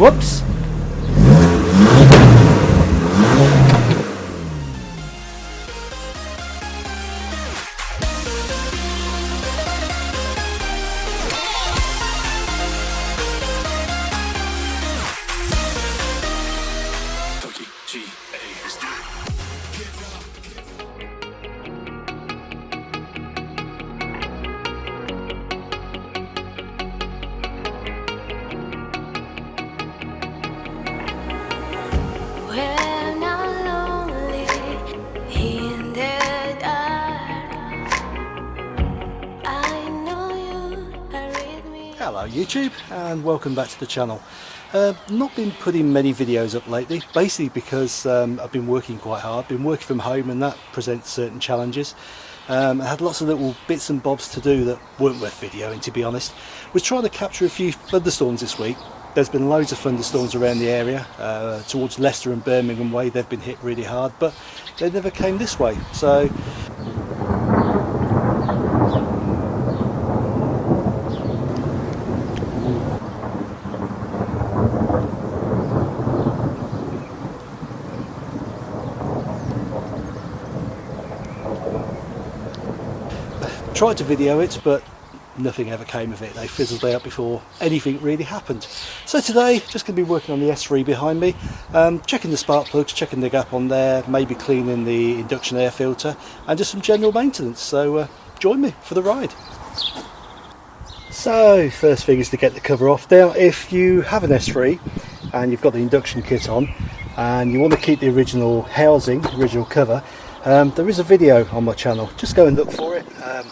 Whoops! YouTube and welcome back to the channel. Uh, not been putting many videos up lately, basically because um, I've been working quite hard, been working from home and that presents certain challenges. Um, I had lots of little bits and bobs to do that weren't worth videoing to be honest. Was trying to capture a few thunderstorms this week. There's been loads of thunderstorms around the area, uh, towards Leicester and Birmingham way they've been hit really hard but they never came this way so tried to video it but nothing ever came of it. They fizzled out before anything really happened. So today just going to be working on the S3 behind me um, checking the spark plugs checking the gap on there maybe cleaning the induction air filter and just some general maintenance. So uh, join me for the ride. So first thing is to get the cover off. Now if you have an S3 and you've got the induction kit on and you want to keep the original housing original cover um, there is a video on my channel. Just go and look for it. Um,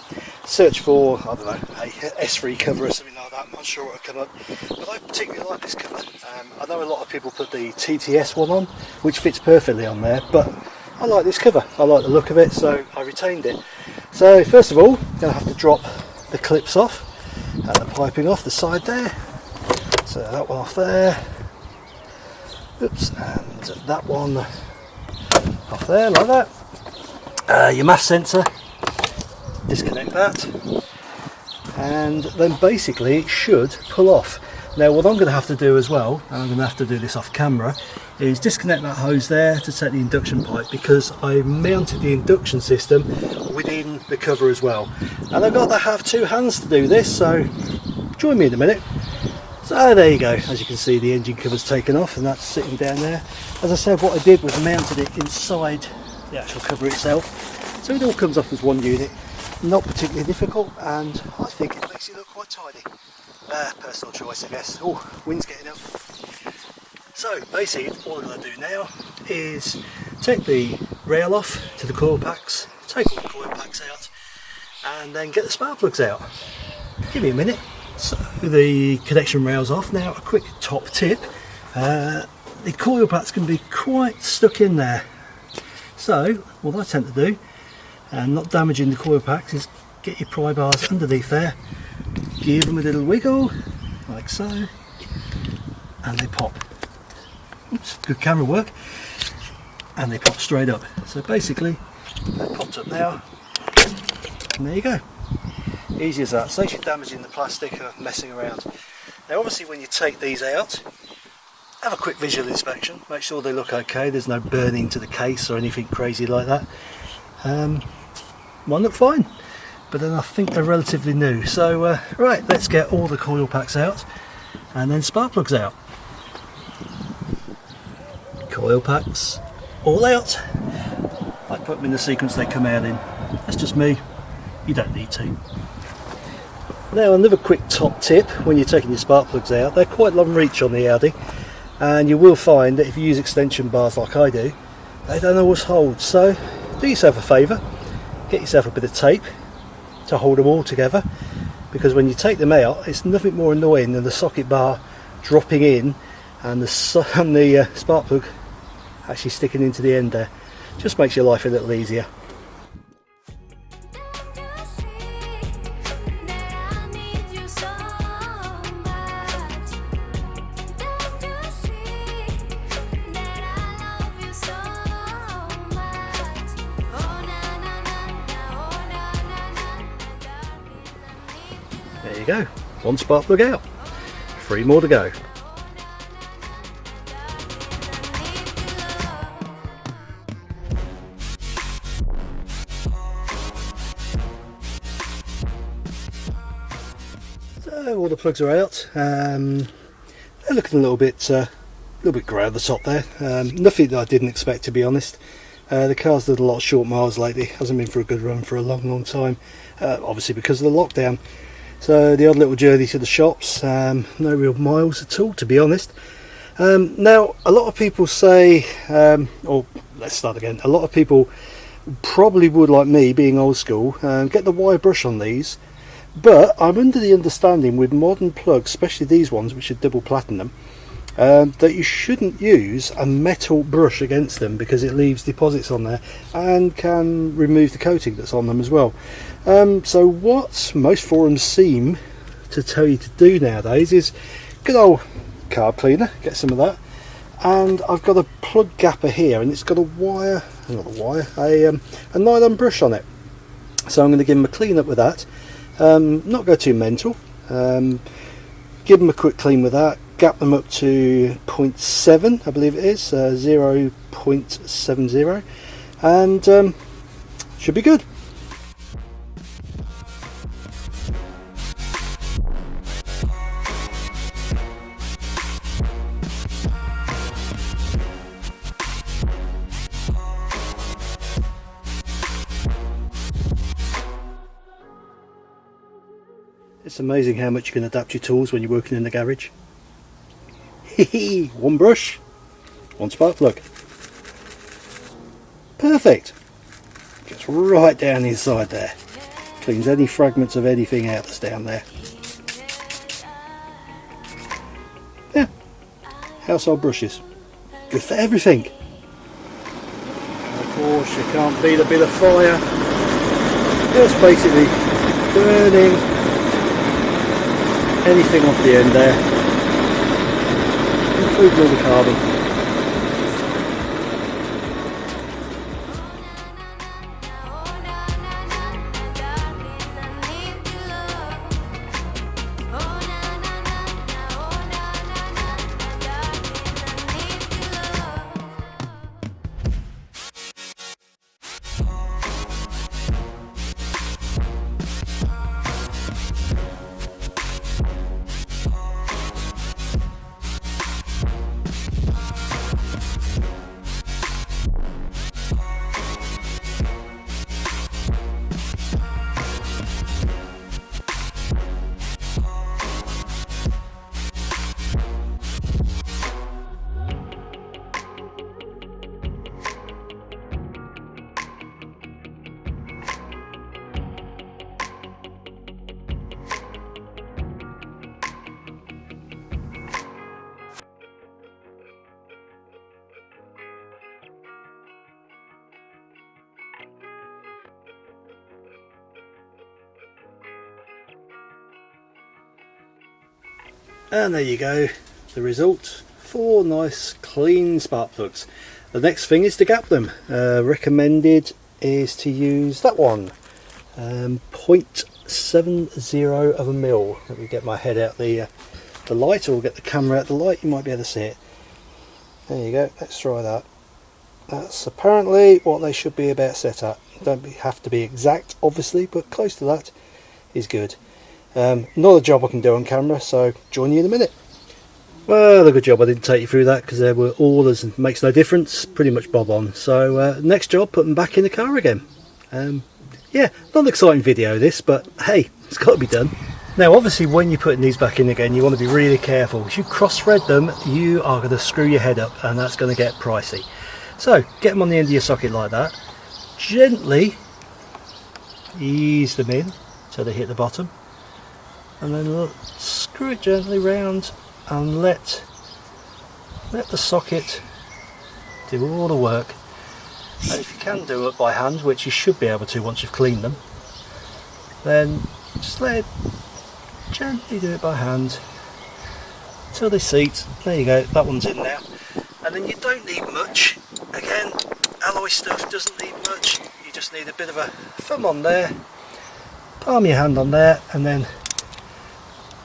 search for I don't know a S3 cover or something like that. I'm not sure what will come up but I particularly like this cover um, I know a lot of people put the TTS one on which fits perfectly on there but I like this cover. I like the look of it so I retained it. So first of all I'm going to have to drop the clips off and the piping off the side there. So that one off there. Oops and that one off there like that uh, your mass sensor disconnect that. And then basically it should pull off. Now what I'm going to have to do as well and I'm going to have to do this off camera is disconnect that hose there to take the induction pipe because I mounted the induction system within the cover as well. And I've got to have two hands to do this so join me in a minute. So there you go. As you can see the engine cover's taken off and that's sitting down there. As I said what I did was mounted it inside the actual cover itself. So it all comes off as one unit. Not particularly difficult and I think it makes it look quite tidy. Uh, personal choice I guess. Oh wind's getting up. So basically all I'm going to do now is take the rail off to the coil packs take all the coil packs out and then get the spark plugs out. Give me a minute. So the connection rails off. Now a quick top tip. Uh, the coil packs can be quite stuck in there so what I tend to do and not damaging the coil packs is get your pry bars underneath there give them a little wiggle like so and they pop. Oops, good camera work. And they pop straight up. So basically they popped up now and there you go. Easy as that. Saves you damaging the plastic or messing around. Now obviously when you take these out have a quick visual inspection. Make sure they look okay. There's no burning to the case or anything crazy like that. Um, one look fine but then I think they're relatively new. So uh, right let's get all the coil packs out and then spark plugs out. Coil packs all out. I put them in the sequence they come out in. That's just me. You don't need to. Now another quick top tip when you're taking your spark plugs out. They're quite long reach on the Audi and you will find that if you use extension bars like I do they don't always hold. So do yourself a favour. Get yourself a bit of tape to hold them all together. Because when you take them out it's nothing more annoying than the socket bar dropping in and the, and the uh, spark plug actually sticking into the end there. Just makes your life a little easier go. One spark plug out. Three more to go. So all the plugs are out. Um, they're looking a little bit uh, a little bit grey at the top there. Um, nothing that I didn't expect to be honest. Uh, the car's done a lot of short miles lately, hasn't been for a good run for a long, long time. Uh, obviously because of the lockdown, so the odd little journey to the shops. Um, no real miles at all, to be honest. Um, now, a lot of people say, um, or let's start again. A lot of people probably would, like me, being old school, um, get the wire brush on these. But I'm under the understanding with modern plugs, especially these ones, which are double platinum, um, that you shouldn't use a metal brush against them because it leaves deposits on there and can remove the coating that's on them as well. Um, so what most forums seem to tell you to do nowadays is good old carb cleaner, get some of that. And I've got a plug gapper here and it's got a wire, not a wire, a, um, a nylon brush on it. So I'm going to give them a clean up with that. Um, not go too mental. Um, give them a quick clean with that. Gap them up to 0.7, I believe it is, uh, 0.70, and um, should be good. It's amazing how much you can adapt your tools when you're working in the garage. one brush, one spark plug. Perfect. Gets right down inside there. Cleans any fragments of anything out that's down there. Yeah. Household brushes. Good for everything. Of course you can't beat a bit of fire. Just basically burning anything off the end there, including all the carbon. And there you go, the result. Four nice clean spark plugs. The next thing is to gap them. Uh, recommended is to use that one. Um, 0.70 of a mil. Let me get my head out the, uh, the light or get the camera out the light, you might be able to see it. There you go, let's try that. That's apparently what they should be about set at. Don't have to be exact obviously, but close to that is good. Um, not a job I can do on camera, so join you in a minute. Well, a good job I didn't take you through that because there were orders and makes no difference, pretty much bob on. So uh, next job, put them back in the car again. Um, yeah, not an exciting video this, but hey, it's got to be done. Now obviously when you're putting these back in again, you want to be really careful. If you cross-thread them, you are going to screw your head up and that's going to get pricey. So get them on the end of your socket like that. Gently ease them in so they hit the bottom and then screw it gently round and let let the socket do all the work. And if you can do it by hand which you should be able to once you've cleaned them then just let it gently do it by hand until they seat. There you go that one's in now. And then you don't need much. Again alloy stuff doesn't need much. You just need a bit of a thumb on there palm your hand on there and then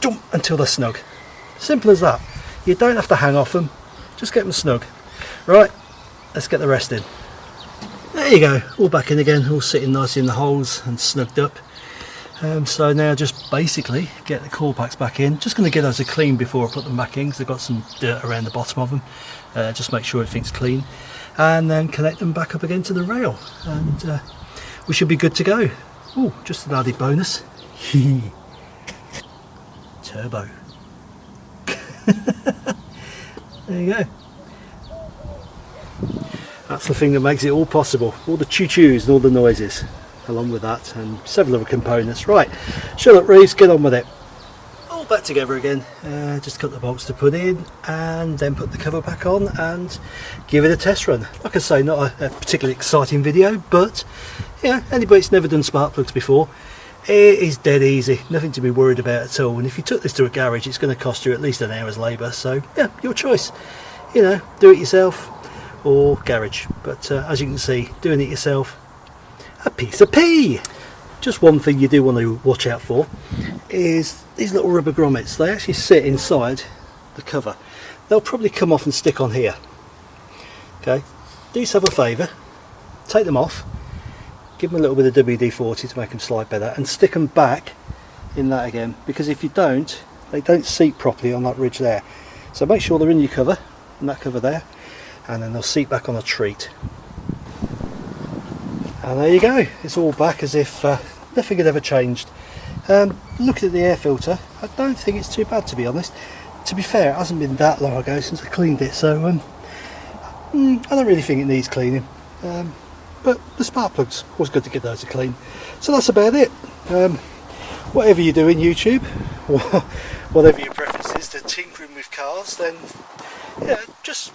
jump until they're snug. Simple as that. You don't have to hang off them, just get them snug. Right, let's get the rest in. There you go, all back in again, all sitting nicely in the holes and snugged up. Um, so now just basically get the coil packs back in. Just going to get those a clean before I put them back in because they've got some dirt around the bottom of them. Uh, just make sure everything's clean and then connect them back up again to the rail and uh, we should be good to go. Oh, just an added bonus. Turbo. there you go. That's the thing that makes it all possible. All the choo-choos and all the noises along with that and several other components. Right, Charlotte Reeves, get on with it. All back together again. Uh, just cut the bolts to put in and then put the cover back on and give it a test run. Like I say, not a, a particularly exciting video, but yeah, anybody that's never done spark plugs before, it is dead easy. Nothing to be worried about at all. And if you took this to a garage, it's going to cost you at least an hour's labour. So yeah, your choice. You know, do it yourself or garage. But uh, as you can see, doing it yourself, a piece of pea. Just one thing you do want to watch out for is these little rubber grommets. They actually sit inside the cover. They'll probably come off and stick on here. Okay, do yourself a favour, take them off, give them a little bit of WD-40 to make them slide better and stick them back in that again because if you don't, they don't seat properly on that ridge there. So make sure they're in your cover, in that cover there, and then they'll seat back on a treat. And there you go, it's all back as if uh, nothing had ever changed. Um, looking at the air filter, I don't think it's too bad to be honest. To be fair, it hasn't been that long ago since I cleaned it, so um, mm, I don't really think it needs cleaning. Um, but the spark plugs, was good to get those to clean. So that's about it. Um, whatever you do in YouTube, whatever your preference is to tinkering with cars, then yeah, just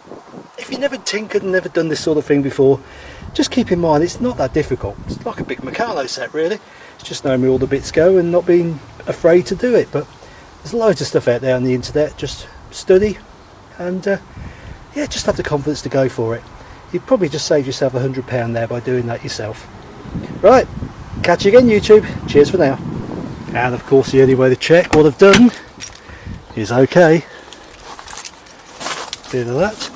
if you've never tinkered and never done this sort of thing before, just keep in mind it's not that difficult. It's like a big Meccano set really. It's just knowing where all the bits go and not being afraid to do it. But there's loads of stuff out there on the internet. Just study and uh, yeah, just have the confidence to go for it. You've probably just saved yourself a hundred pound there by doing that yourself. Right, catch you again YouTube. Cheers for now. And of course the only way to check what I've done is okay. Bit of that,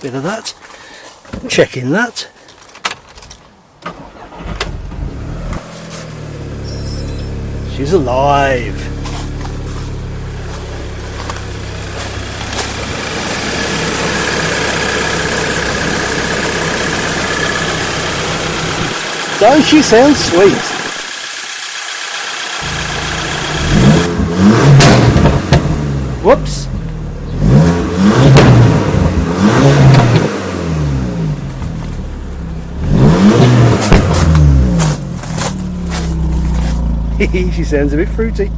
bit of that, checking that. She's alive. Don't she sound sweet? Whoops. she sounds a bit fruity.